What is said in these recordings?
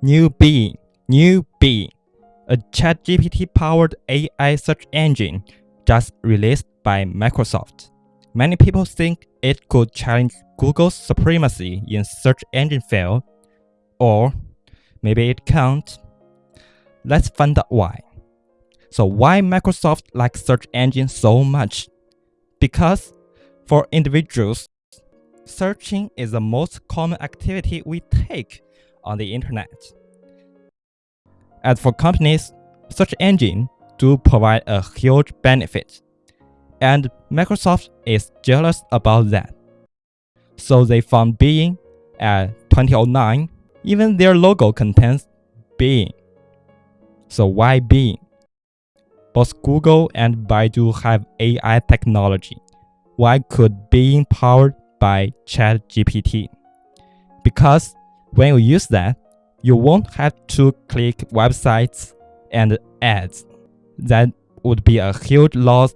New Bing, New Bing, a ChatGPT-powered AI search engine just released by Microsoft. Many people think it could challenge Google's supremacy in search engine field, or maybe it can't. Let's find out why. So why Microsoft likes search engine so much? Because for individuals, searching is the most common activity we take on the internet. As for companies, search engine do provide a huge benefit, and Microsoft is jealous about that. So they found Bing at 2009, even their logo contains Bing. So why Bing? Both Google and Baidu have AI technology. Why could Bing powered by ChatGPT? Because when you use that, you won't have to click websites and ads. That would be a huge loss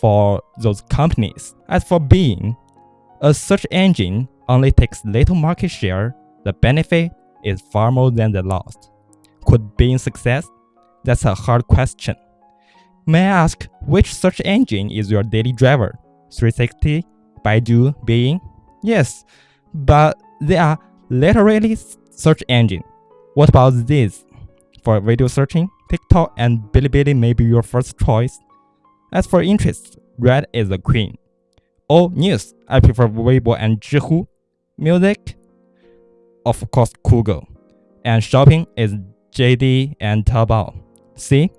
for those companies. As for Bing, a search engine only takes little market share, the benefit is far more than the loss. Could Bing success? That's a hard question. May I ask which search engine is your daily driver? 360, Baidu, Bing? Yes, but they are literally search engine. What about this? For video searching, TikTok and Bilibili may be your first choice. As for interests, Red is the queen. Oh, news, I prefer Weibo and Zhihu. Music, of course, Google. And shopping is JD and Taobao. See,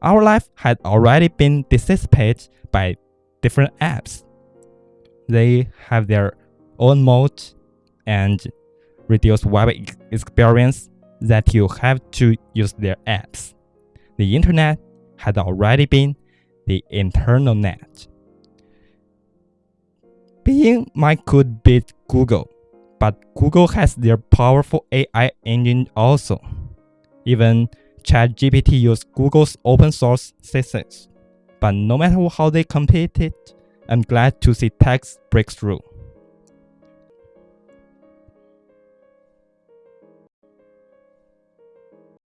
our life had already been dissipated by different apps. They have their own mode and reduce web experience that you have to use their apps. The internet had already been the internal net. Bing might could beat Google, but Google has their powerful AI engine also. Even ChatGPT uses Google's open source systems. But no matter how they competed, I'm glad to see tech's breakthrough.